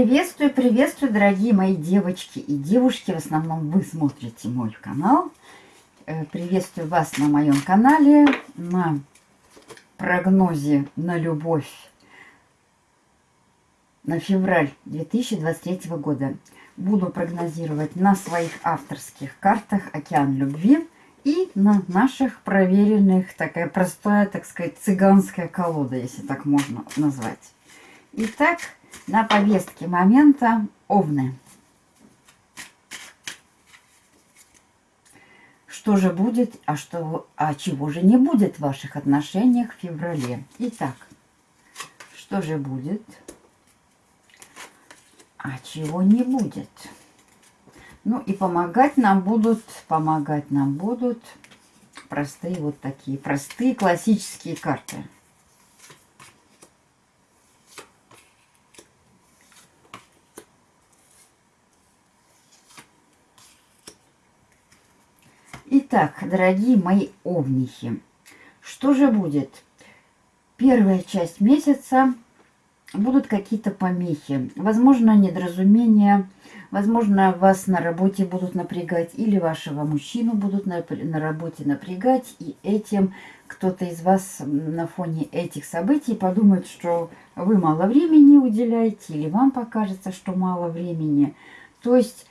Приветствую, приветствую, дорогие мои девочки и девушки. В основном вы смотрите мой канал. Э, приветствую вас на моем канале, на прогнозе на любовь на февраль 2023 года. Буду прогнозировать на своих авторских картах «Океан любви» и на наших проверенных, такая простая, так сказать, цыганская колода, если так можно назвать. Итак, на повестке момента Овны. Что же будет, а, что, а чего же не будет в ваших отношениях в феврале? Итак, что же будет, а чего не будет? Ну и помогать нам будут, помогать нам будут простые вот такие, простые классические карты. Итак, дорогие мои овнихи, что же будет? Первая часть месяца будут какие-то помехи, возможно, недоразумения, возможно, вас на работе будут напрягать или вашего мужчину будут на, на работе напрягать, и этим кто-то из вас на фоне этих событий подумает, что вы мало времени уделяете, или вам покажется, что мало времени. То есть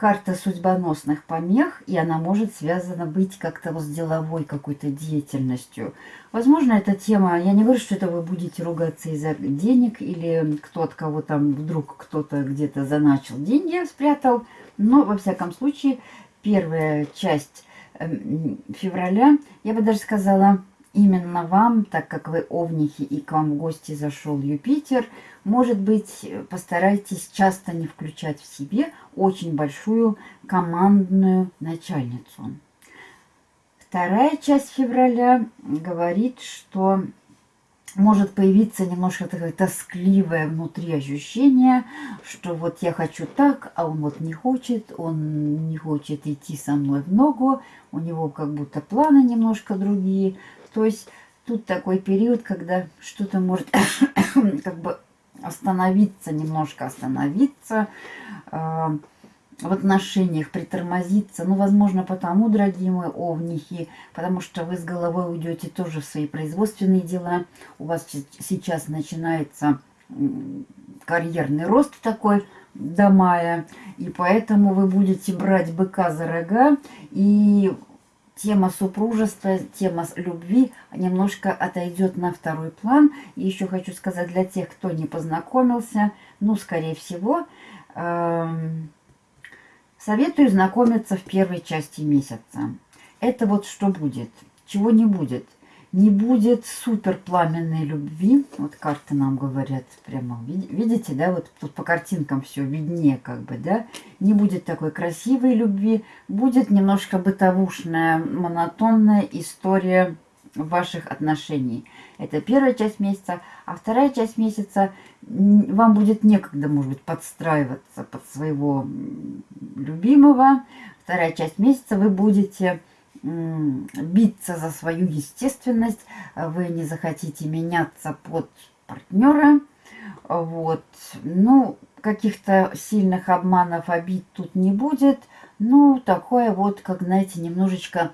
карта судьбоносных помех, и она может связана быть как-то вот с деловой какой-то деятельностью. Возможно, эта тема, я не говорю, что это вы будете ругаться из-за денег, или кто от кого там вдруг кто-то где-то заначил деньги, спрятал, но, во всяком случае, первая часть эм, февраля, я бы даже сказала, именно вам, так как вы овнихи и к вам в гости зашел Юпитер, может быть, постарайтесь часто не включать в себе очень большую командную начальницу. Вторая часть февраля говорит, что может появиться немножко такое тоскливое внутри ощущение, что вот я хочу так, а он вот не хочет, он не хочет идти со мной в ногу, у него как будто планы немножко другие. То есть тут такой период, когда что-то может как бы остановиться, немножко остановиться э, в отношениях, притормозиться. Ну, возможно, потому, дорогие мои овнихи, потому что вы с головой уйдете тоже в свои производственные дела. У вас сейчас начинается карьерный рост такой до мая, и поэтому вы будете брать быка за рога и тема супружества, тема любви немножко отойдет на второй план. И еще хочу сказать для тех, кто не познакомился, ну, скорее всего, э, советую знакомиться в первой части месяца. Это вот что будет, чего не будет – не будет супер пламенной любви. Вот карты нам говорят прямо, видите, да, вот тут по картинкам все виднее как бы, да. Не будет такой красивой любви, будет немножко бытовушная, монотонная история ваших отношений. Это первая часть месяца. А вторая часть месяца вам будет некогда, может быть, подстраиваться под своего любимого. Вторая часть месяца вы будете биться за свою естественность, вы не захотите меняться под партнера. Вот. Ну, каких-то сильных обманов, обид тут не будет. Ну, такое вот, как, знаете, немножечко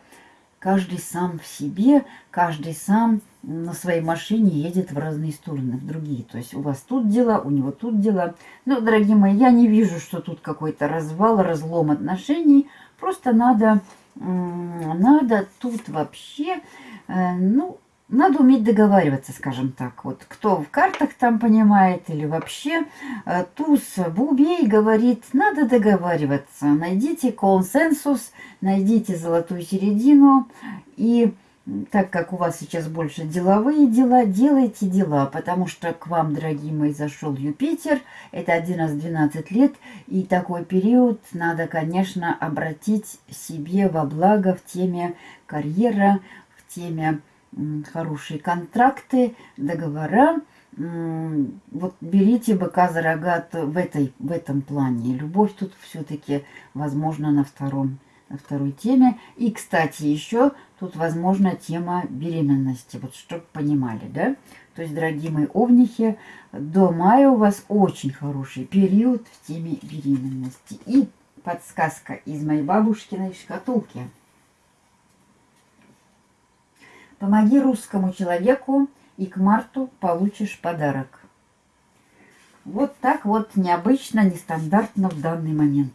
каждый сам в себе, каждый сам на своей машине едет в разные стороны, в другие. То есть у вас тут дела, у него тут дела. Ну, дорогие мои, я не вижу, что тут какой-то развал, разлом отношений. Просто надо надо тут вообще, э, ну, надо уметь договариваться, скажем так. Вот кто в картах там понимает или вообще э, туз Бубей говорит, надо договариваться. Найдите консенсус, найдите золотую середину и так как у вас сейчас больше деловые дела, делайте дела, потому что к вам, дорогие мои, зашел Юпитер, это 11-12 лет, и такой период надо, конечно, обратить себе во благо в теме карьера, в теме хорошие контракты, договора. Вот берите быка за рога в, этой, в этом плане. Любовь тут все-таки, возможно, на втором на второй теме. И, кстати, еще Тут, возможно, тема беременности. Вот, чтобы понимали, да? То есть, дорогие мои овнихи, до мая у вас очень хороший период в теме беременности. И подсказка из моей бабушкиной шкатулки. Помоги русскому человеку, и к марту получишь подарок. Вот так вот необычно, нестандартно в данный момент.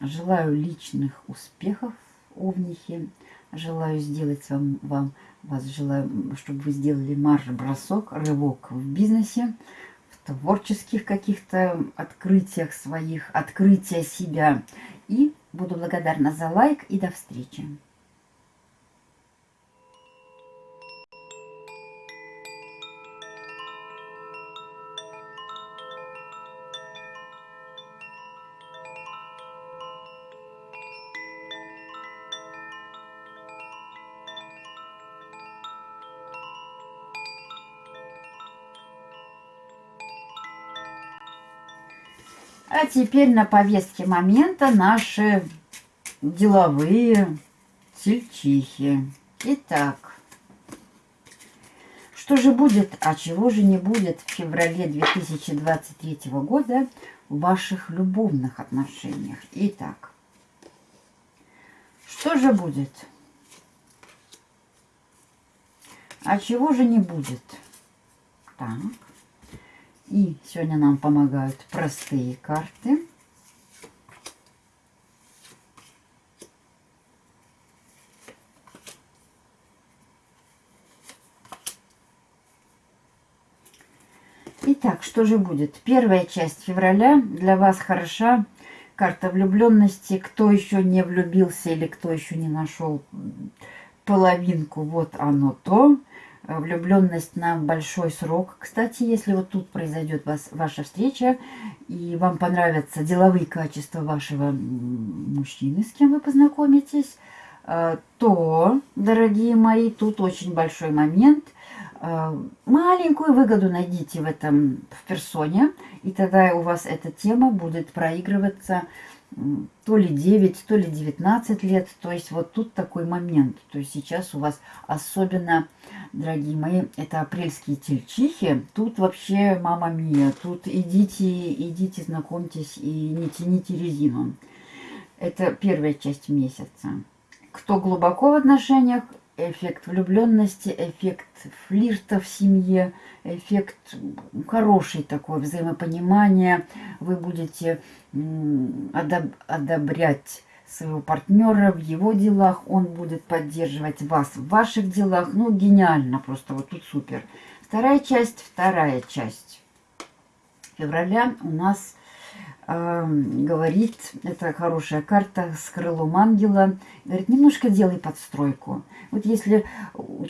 Желаю личных успехов, овнихи. Желаю сделать вам, вам вас желаю, чтобы вы сделали марш-бросок, рывок в бизнесе, в творческих каких-то открытиях своих, открытия себя. И буду благодарна за лайк и до встречи. Теперь на повестке момента наши деловые тельчихи. Итак, что же будет, а чего же не будет в феврале 2023 года в ваших любовных отношениях? Итак, что же будет? А чего же не будет? Так. И сегодня нам помогают простые карты. Итак, что же будет? Первая часть февраля для вас хороша. Карта влюбленности. Кто еще не влюбился или кто еще не нашел половинку, вот оно то. Влюбленность на большой срок. Кстати, если вот тут произойдет вас, ваша встреча, и вам понравятся деловые качества вашего мужчины, с кем вы познакомитесь, э, то, дорогие мои, тут очень большой момент. Э, маленькую выгоду найдите в этом в персоне, и тогда у вас эта тема будет проигрываться то ли 9, то ли 19 лет. То есть вот тут такой момент. То есть сейчас у вас особенно, дорогие мои, это апрельские тельчихи. Тут вообще мама мия. Тут идите, идите, знакомьтесь и не тяните резину. Это первая часть месяца. Кто глубоко в отношениях, эффект влюбленности, эффект флирта в семье, эффект хороший такой, взаимопонимания. Вы будете одоб одобрять своего партнера в его делах, он будет поддерживать вас в ваших делах. Ну, гениально просто, вот тут супер. Вторая часть, вторая часть февраля у нас говорит, это хорошая карта с крылом ангела, говорит, немножко делай подстройку. Вот если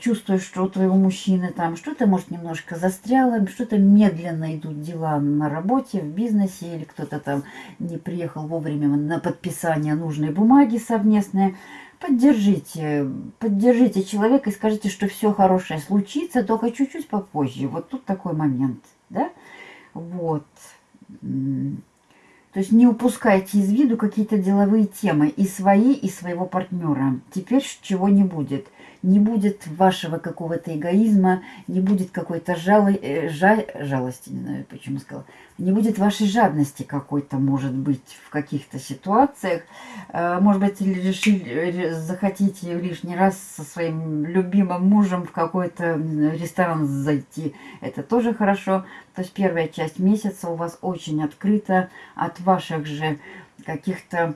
чувствуешь, что у твоего мужчины там что-то, может, немножко застряло, что-то медленно идут дела на работе, в бизнесе, или кто-то там не приехал вовремя на подписание нужной бумаги совместной, поддержите, поддержите человека и скажите, что все хорошее случится, только чуть-чуть попозже. Вот тут такой момент, да? Вот. То есть не упускайте из виду какие-то деловые темы и свои, и своего партнера. Теперь чего не будет – не будет вашего какого-то эгоизма, не будет какой-то жалы, э, жа, жалости, не знаю, почему сказала, не будет вашей жадности какой-то, может быть, в каких-то ситуациях. Э, может быть, решили, захотите лишний раз со своим любимым мужем в какой-то ресторан зайти. Это тоже хорошо. То есть первая часть месяца у вас очень открыта от ваших же каких-то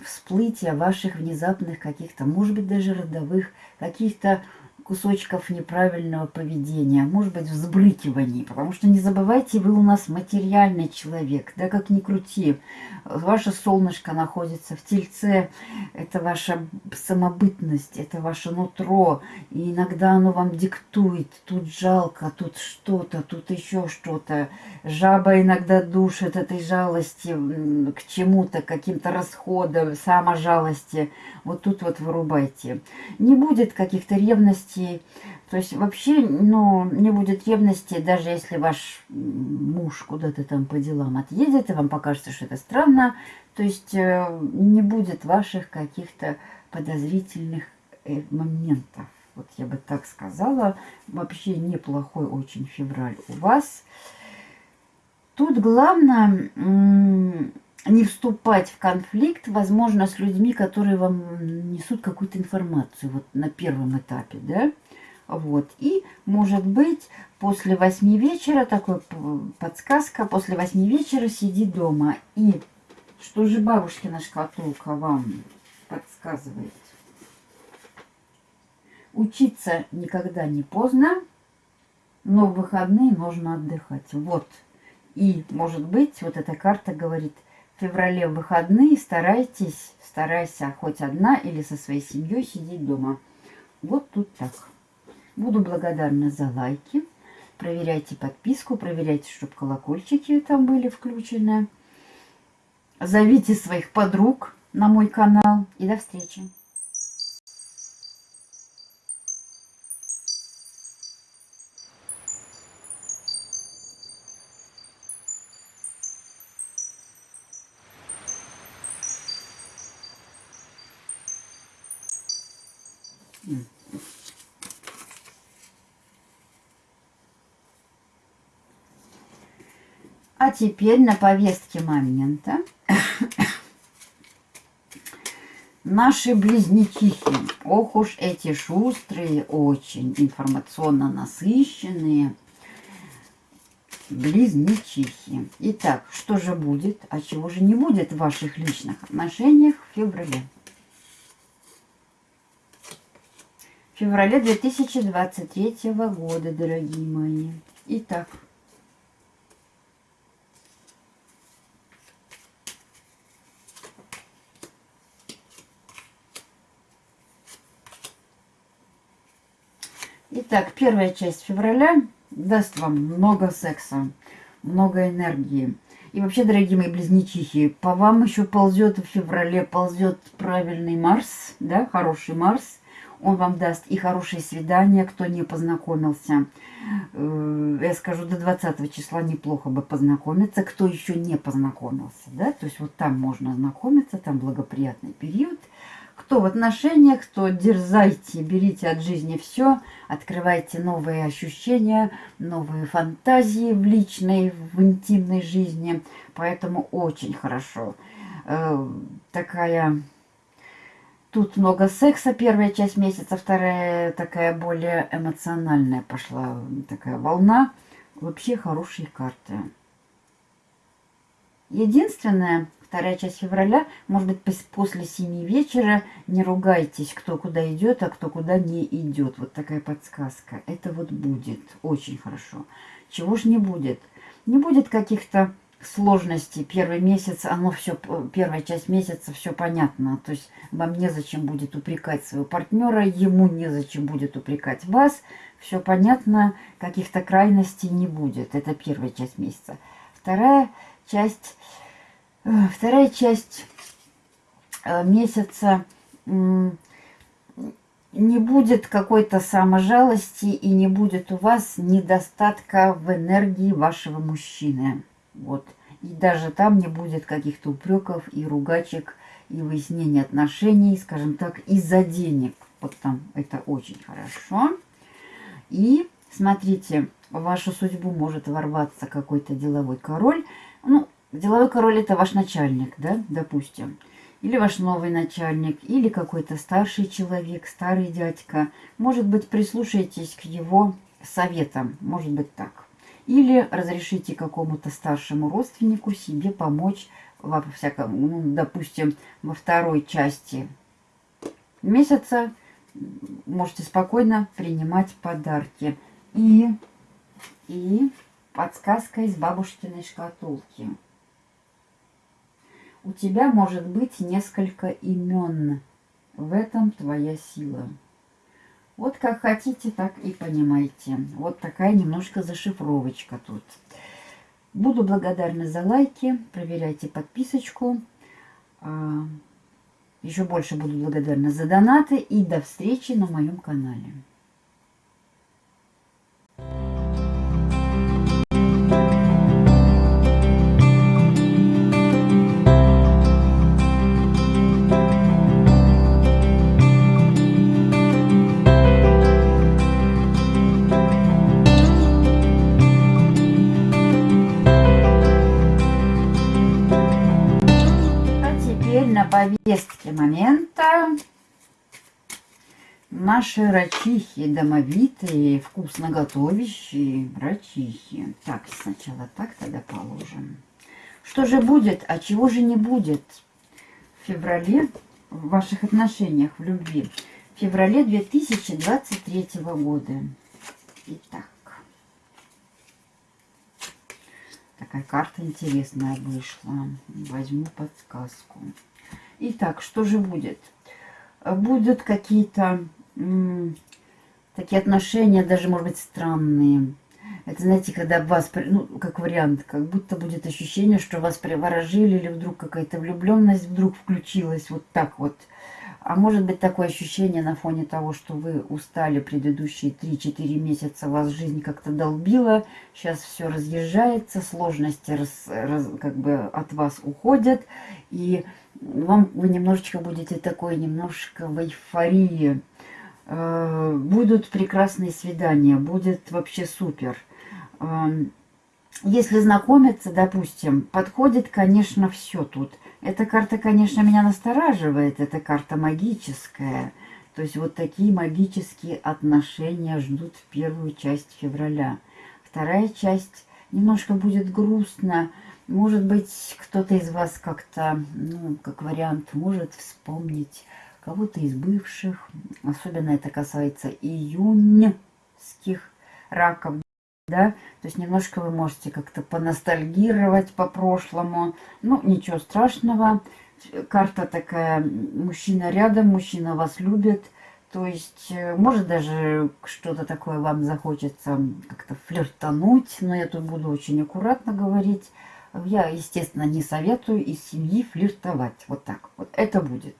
всплытия ваших внезапных каких-то, может быть, даже родовых, каких-то кусочков неправильного поведения, может быть, взбрыкиваний, потому что не забывайте, вы у нас материальный человек, да, как ни крути. Ваше солнышко находится в тельце, это ваша самобытность, это ваше нутро, и иногда оно вам диктует, тут жалко, тут что-то, тут еще что-то. Жаба иногда душит этой жалости к чему-то, каким-то расходам, саможалости. Вот тут вот вырубайте. Не будет каких-то ревностей, ревности. То есть вообще, ну, не будет ревности, даже если ваш муж куда-то там по делам отъедет, и вам покажется, что это странно. То есть э, не будет ваших каких-то подозрительных э, моментов. Вот я бы так сказала. Вообще неплохой очень февраль у вас. Тут главное не вступать в конфликт, возможно, с людьми, которые вам несут какую-то информацию вот на первом этапе, да. Вот. И, может быть, после восьми вечера, такой подсказка, после восьми вечера сиди дома. И что же бабушкина шкатулка вам подсказывает? Учиться никогда не поздно, но в выходные нужно отдыхать. Вот. И, может быть, вот эта карта говорит, феврале выходные старайтесь, старайся хоть одна или со своей семьей сидеть дома. Вот тут так. Буду благодарна за лайки. Проверяйте подписку, проверяйте, чтобы колокольчики там были включены. Зовите своих подруг на мой канал. И до встречи. А теперь на повестке момента наши близнечихи. Ох уж эти шустрые, очень информационно насыщенные близнечихи. Итак, что же будет, а чего же не будет в ваших личных отношениях в феврале? Феврале 2023 года, дорогие мои. Итак, Итак, первая часть февраля даст вам много секса, много энергии. И вообще, дорогие мои близнечихи, по вам еще ползет в феврале, ползет правильный Марс, да, хороший Марс. Он вам даст и хорошие свидания, кто не познакомился. Э, я скажу, до 20 числа неплохо бы познакомиться, кто еще не познакомился, да. То есть вот там можно знакомиться, там благоприятный период. Кто в отношениях, то дерзайте, берите от жизни все, открывайте новые ощущения, новые фантазии в личной, в интимной жизни. Поэтому очень хорошо. Э, такая... Тут много секса, первая часть месяца, вторая такая более эмоциональная пошла такая волна. Вообще хорошие карты. Единственное, вторая часть февраля, может быть, после 7 вечера. Не ругайтесь, кто куда идет, а кто куда не идет. Вот такая подсказка. Это вот будет очень хорошо. Чего ж не будет? Не будет каких-то сложностей. Первый месяц, оно все, первая часть месяца все понятно. То есть вам незачем будет упрекать своего партнера, ему незачем будет упрекать вас. Все понятно, каких-то крайностей не будет. Это первая часть месяца. Вторая часть Вторая часть э, месяца не будет какой-то саможалости и не будет у вас недостатка в энергии вашего мужчины. Вот. И даже там не будет каких-то упреков и ругачек, и выяснения отношений, скажем так, из-за денег. Вот там это очень хорошо. И смотрите, в вашу судьбу может ворваться какой-то деловой король. Ну, Деловой король это ваш начальник, да, допустим. Или ваш новый начальник, или какой-то старший человек, старый дядька. Может быть, прислушайтесь к его советам, может быть так. Или разрешите какому-то старшему родственнику себе помочь во всяком, ну, допустим, во второй части месяца можете спокойно принимать подарки. И, и подсказка из бабушкиной шкатулки. У тебя может быть несколько имен. В этом твоя сила. Вот как хотите, так и понимаете. Вот такая немножко зашифровочка тут. Буду благодарна за лайки. Проверяйте подписочку. А, еще больше буду благодарна за донаты. И до встречи на моем канале. Повестке момента наши рачихи домовитые, вкусно готовящие рачихи. Так, сначала так тогда положим. Что же будет, а чего же не будет в феврале в ваших отношениях, в любви? В феврале 2023 года. Итак. Такая карта интересная вышла. Возьму подсказку. Итак, что же будет? Будут какие-то такие отношения, даже, может быть, странные. Это, знаете, когда вас, ну, как вариант, как будто будет ощущение, что вас приворожили, или вдруг какая-то влюбленность вдруг включилась вот так вот. А может быть такое ощущение на фоне того, что вы устали предыдущие 3-4 месяца, вас жизнь как-то долбила, сейчас все разъезжается, сложности раз, раз, как бы от вас уходят, и вам вы немножечко будете такой, немножко в эйфории. Э, будут прекрасные свидания, будет вообще супер. Э, если знакомиться, допустим, подходит, конечно, все тут. Эта карта, конечно, меня настораживает. Это карта магическая. То есть вот такие магические отношения ждут в первую часть февраля. Вторая часть немножко будет грустно. Может быть, кто-то из вас как-то, ну, как вариант, может вспомнить кого-то из бывших. Особенно это касается июньских раков да, то есть немножко вы можете как-то поностальгировать по прошлому, ну, ничего страшного, карта такая, мужчина рядом, мужчина вас любит, то есть, э, может даже что-то такое вам захочется как-то флиртануть, но я тут буду очень аккуратно говорить, я, естественно, не советую из семьи флиртовать, вот так вот, это будет.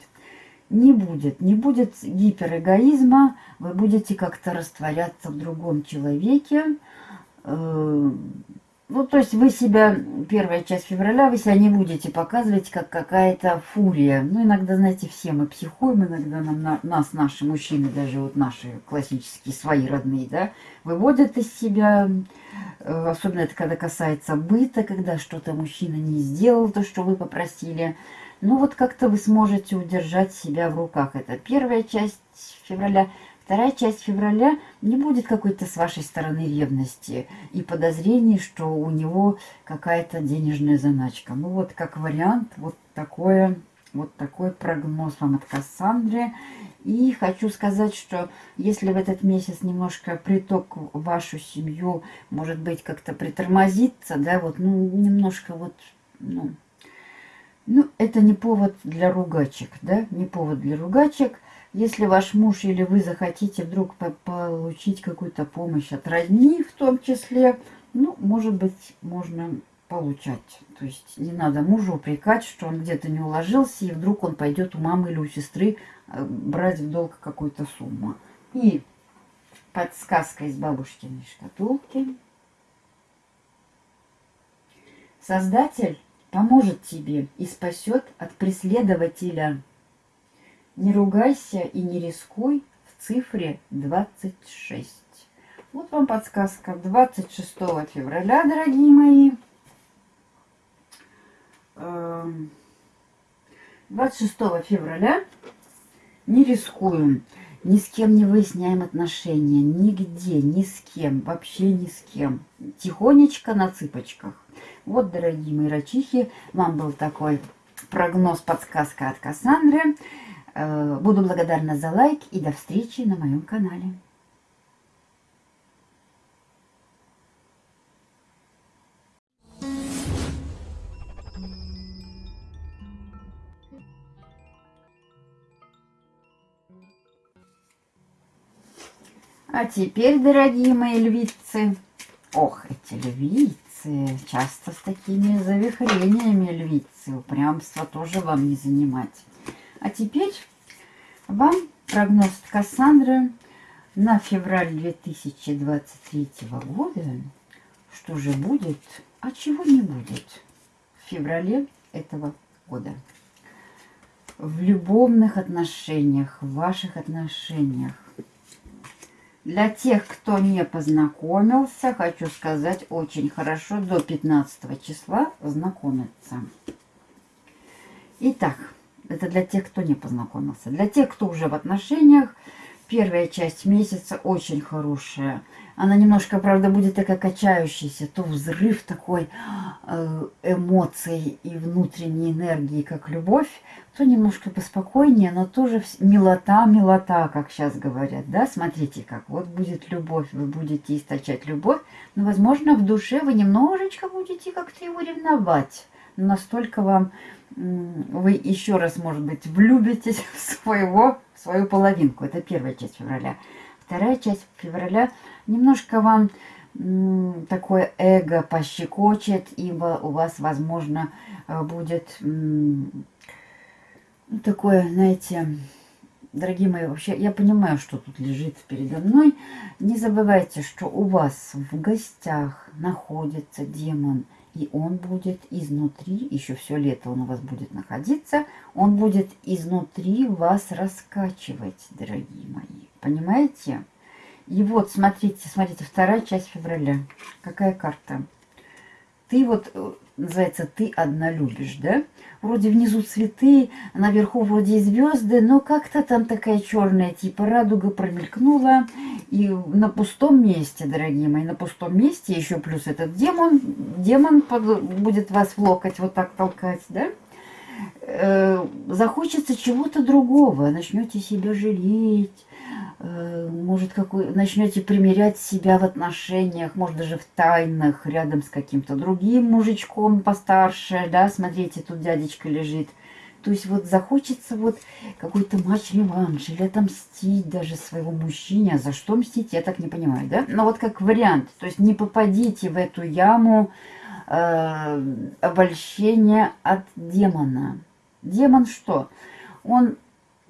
Не будет. Не будет гиперэгоизма, вы будете как-то растворяться в другом человеке, ну, то есть вы себя, первая часть февраля, вы себя не будете показывать, как какая-то фурия. Ну, иногда, знаете, все мы психуем, иногда нам, на, нас наши мужчины, даже вот наши классические, свои родные, да, выводят из себя. Э, особенно это когда касается быта, когда что-то мужчина не сделал, то, что вы попросили. Ну, вот как-то вы сможете удержать себя в руках. Это первая часть февраля. Вторая часть февраля не будет какой-то с вашей стороны ревности и подозрений, что у него какая-то денежная заначка. Ну вот как вариант, вот такое, вот такой прогноз вам от Кассандры. И хочу сказать, что если в этот месяц немножко приток в вашу семью, может быть, как-то притормозится, да, вот, ну, немножко вот, ну, ну, это не повод для ругачек, да, не повод для ругачек. Если ваш муж или вы захотите вдруг по получить какую-то помощь от родни в том числе, ну, может быть, можно получать. То есть не надо мужу упрекать, что он где-то не уложился, и вдруг он пойдет у мамы или у сестры э, брать в долг какую-то сумму. И подсказка из бабушкиной шкатулки. Создатель поможет тебе и спасет от преследователя не ругайся и не рискуй в цифре 26. Вот вам подсказка 26 февраля, дорогие мои. 26 эм, февраля не рискуем, ни с кем не выясняем отношения, нигде, ни с кем, вообще ни с кем. Тихонечко на цыпочках. Вот, дорогие мои рачихи, вам был такой прогноз, подсказка от Кассандры. Э, буду благодарна за лайк и до встречи на моем канале. А теперь, дорогие мои львицы, ох, эти львицы, часто с такими завихрениями львицы, упрямство тоже вам не занимать. А теперь вам прогноз Кассандры на февраль 2023 года. Что же будет, а чего не будет в феврале этого года. В любовных отношениях, в ваших отношениях. Для тех, кто не познакомился, хочу сказать, очень хорошо до 15 числа знакомиться. Итак, Это для тех, кто не познакомился. Для тех, кто уже в отношениях, первая часть месяца очень хорошая. Она немножко, правда, будет такая качающаяся. То взрыв такой э, эмоций и внутренней энергии, как любовь, то немножко поспокойнее, но тоже милота, милота, как сейчас говорят, да, смотрите как, вот будет любовь, вы будете источать любовь, но, возможно, в душе вы немножечко будете как-то его ревновать, настолько вам, вы еще раз, может быть, влюбитесь в своего, в свою половинку, это первая часть февраля. Вторая часть февраля немножко вам такое эго пощекочет, ибо у вас, возможно, э, будет ну, такое, знаете, дорогие мои, вообще, я понимаю, что тут лежит передо мной. Не забывайте, что у вас в гостях находится демон, и он будет изнутри, еще все лето он у вас будет находиться, он будет изнутри вас раскачивать, дорогие мои. Понимаете? И вот, смотрите, смотрите, вторая часть февраля. Какая карта? Ты вот, э, называется, ты одна любишь, да? вроде внизу цветы, наверху вроде звезды, но как-то там такая черная типа радуга промелькнула. И на пустом месте, дорогие мои, на пустом месте, еще плюс этот демон, демон под, будет вас в локоть вот так толкать, да? Э, захочется чего-то другого, начнете себя жалеть, Э, может, какой, начнете примерять себя в отношениях, может, даже в тайнах, рядом с каким-то другим мужичком постарше, да, смотрите, тут дядечка лежит. То есть вот захочется вот какой-то матч-реванш или отомстить даже своего мужчине. А за что мстить, я так не понимаю, да? Но вот как вариант, то есть не попадите в эту яму э, обольщения от демона. Демон что? Он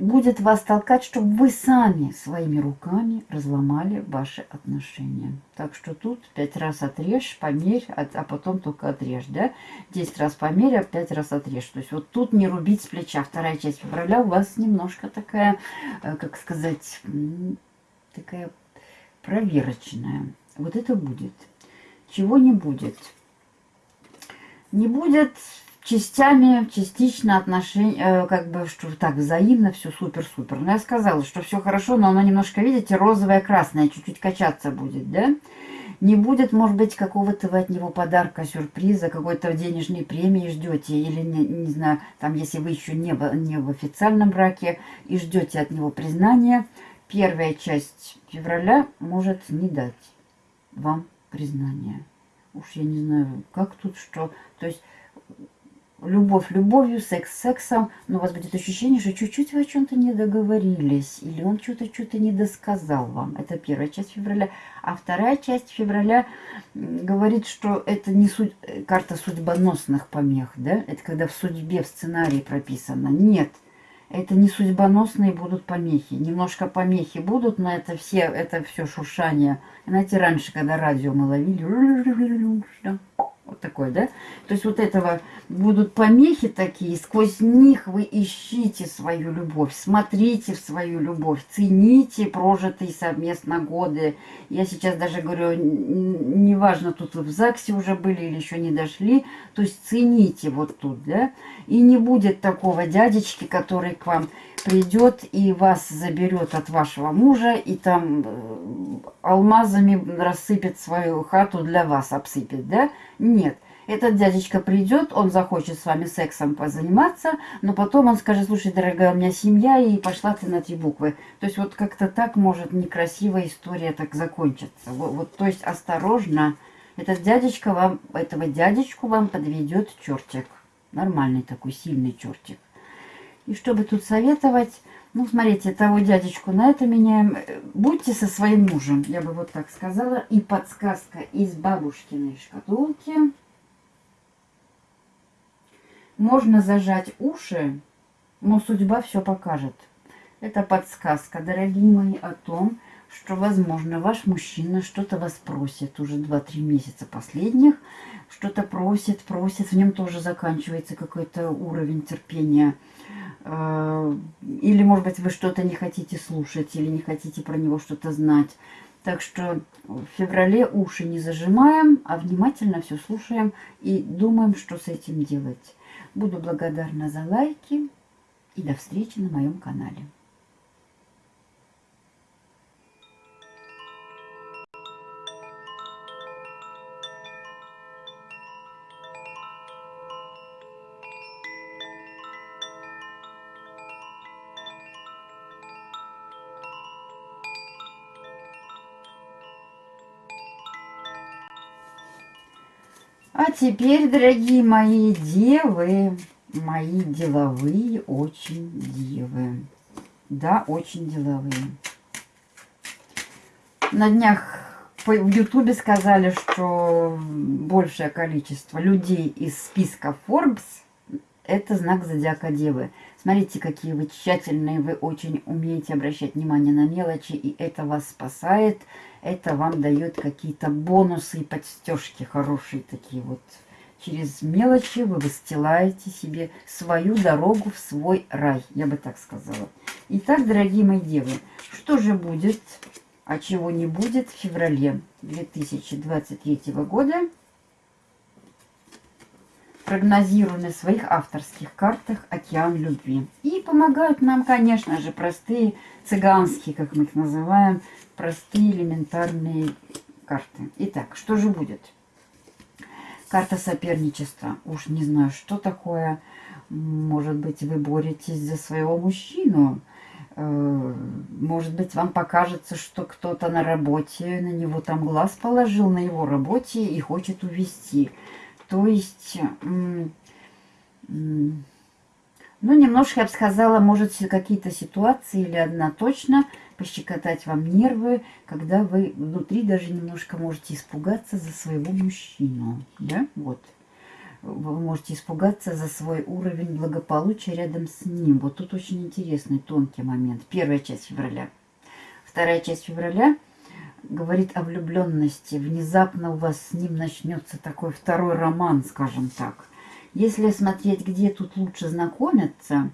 будет вас толкать, чтобы вы сами своими руками разломали ваши отношения. Так что тут пять раз отрежь, померь, а, а потом только отрежь, да? Десять раз померь, а пять раз отрежь. То есть вот тут не рубить с плеча. Вторая часть февраля у вас немножко такая, э, как сказать, такая проверочная. Вот это будет. Чего не будет? Не будет частями, частично отношения, э, как бы, что так взаимно, все супер-супер. Но я сказала, что все хорошо, но оно немножко, видите, розовое, красное, чуть-чуть качаться будет, да? Не будет, может быть, какого-то вы от него подарка, сюрприза, какой-то денежной премии ждете, или, не, не знаю, там, если вы еще не в, не в официальном браке и ждете от него признания, первая часть февраля может не дать вам признания. Уж я не знаю, как тут что. То есть любовь любовью, секс сексом, но у вас будет ощущение, что чуть-чуть вы о чем-то не договорились, или он что-то что-то не досказал вам. Это первая часть февраля. А вторая часть февраля говорит, что это не судь... карта судьбоносных помех, да? Это когда в судьбе, в сценарии прописано. Нет, это не судьбоносные будут помехи. Немножко помехи будут, но это все, это все шуршание. Знаете, раньше, когда радио мы ловили, вот такой, да? То есть вот этого будут помехи такие, сквозь них вы ищите свою любовь, смотрите в свою любовь, цените прожитые совместно годы. Я сейчас даже говорю, неважно, тут вы в ЗАГСе уже были или еще не дошли, то есть цените вот тут, да? И не будет такого дядечки, который к вам придет и вас заберет от вашего мужа и там э, алмазами рассыпет свою хату для вас, обсыпет, да? Нет. Этот дядечка придет, он захочет с вами сексом позаниматься, но потом он скажет, слушай, дорогая, у меня семья, и пошла ты на три буквы. То есть вот как-то так может некрасивая история так закончиться. Вот, вот, то есть осторожно, этот дядечка вам, этого дядечку вам подведет чертик. Нормальный такой сильный чертик. И чтобы тут советовать, ну, смотрите, того дядечку на это меняем. Будьте со своим мужем, я бы вот так сказала. И подсказка из бабушкиной шкатулки. Можно зажать уши, но судьба все покажет. Это подсказка, дорогие мои, о том, что, возможно, ваш мужчина что-то вас просит уже 2-3 месяца последних, что-то просит, просит, в нем тоже заканчивается какой-то уровень терпения – Э, или, может быть, вы что-то не хотите слушать, или не хотите про него что-то знать. Так что в феврале уши не зажимаем, а внимательно все слушаем и думаем, что с этим делать. Буду благодарна за лайки, И до встречи на моем канале. А теперь, дорогие мои девы, мои деловые очень девы. Да, очень деловые. На днях в Ютубе сказали, что большее количество людей из списка Forbes – это знак зодиака Девы. Смотрите, какие вы тщательные, вы очень умеете обращать внимание на мелочи, и это вас спасает – это вам дает какие-то бонусы и подстежки хорошие такие вот. Через мелочи вы выстилаете себе свою дорогу в свой рай, я бы так сказала. Итак, дорогие мои девы, что же будет, а чего не будет в феврале 2023 года? Прогнозирую на своих авторских картах «Океан любви». И помогают нам, конечно же, простые цыганские, как мы их называем, простые элементарные карты. Итак, что же будет? Карта соперничества. Уж не знаю, что такое. Может быть, вы боретесь за своего мужчину. Э, может быть, вам покажется, что кто-то на работе, на него там глаз положил, на его работе и хочет увести. То есть, ну, немножко, я бы сказала, может, какие-то ситуации или одна точно – пощекотать вам нервы, когда вы внутри даже немножко можете испугаться за своего мужчину. Да? Вот. Вы можете испугаться за свой уровень благополучия рядом с ним. Вот тут очень интересный, тонкий момент. Первая часть февраля. Вторая часть февраля говорит о влюбленности. Внезапно у вас с ним начнется такой второй роман, скажем так. Если смотреть, где тут лучше знакомиться,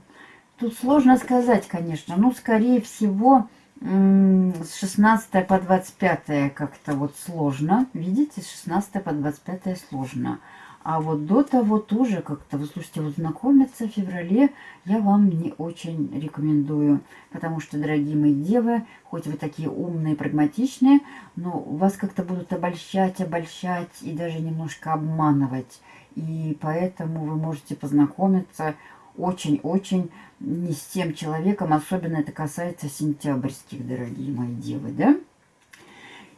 тут сложно сказать, конечно. Но, скорее всего, с 16 по 25 как-то вот сложно. Видите, с 16 по 25 сложно. А вот до того тоже как-то, вы слушайте, вот знакомиться в феврале я вам не очень рекомендую. Потому что, дорогие мои девы, хоть вы такие умные, прагматичные, но вас как-то будут обольщать, обольщать и даже немножко обманывать. И поэтому вы можете познакомиться очень-очень не с тем человеком, особенно это касается сентябрьских, дорогие мои девы, да?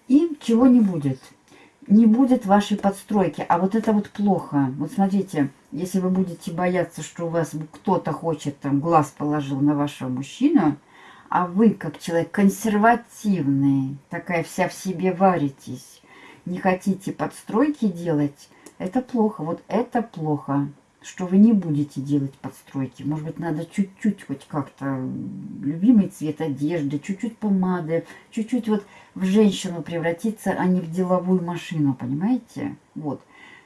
И чего не будет? Не будет вашей подстройки, а вот это вот плохо. Вот смотрите, если вы будете бояться, что у вас кто-то хочет, там, глаз положил на вашего мужчину, а вы, как человек консервативный, такая вся в себе варитесь, не хотите подстройки делать, это плохо. Вот это плохо что вы не будете делать подстройки. Может быть, надо чуть-чуть хоть как-то любимый цвет одежды, чуть-чуть помады, чуть-чуть вот в женщину превратиться, а не в деловую машину, понимаете? Вот.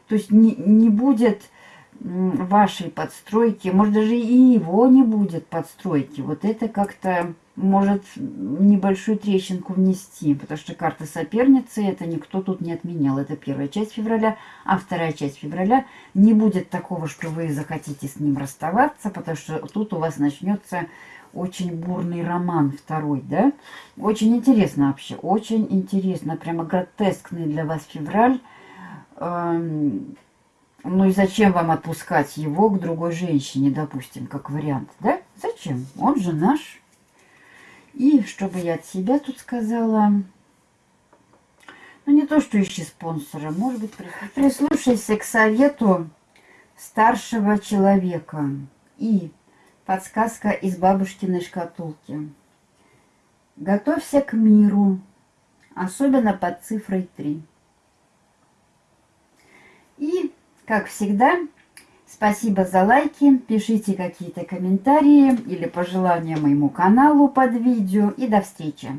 То есть не, не будет вашей подстройки, может даже и его не будет подстройки. Вот это как-то может небольшую трещинку внести, потому что карта соперницы это никто тут не отменял. Это первая часть февраля, а вторая часть февраля не будет такого, что вы захотите с ним расставаться, потому что тут у вас начнется очень бурный роман второй, да? Очень интересно вообще, очень интересно, прямо гротескный для вас февраль. Эм, ну и зачем вам отпускать его к другой женщине, допустим, как вариант, да? Зачем? Он же наш. И чтобы я от себя тут сказала, ну не то, что ищи спонсора, может быть, прислушайся к совету старшего человека. И подсказка из бабушкиной шкатулки. Готовься к миру, особенно под цифрой 3. И как всегда, спасибо за лайки, пишите какие-то комментарии или пожелания моему каналу под видео и до встречи!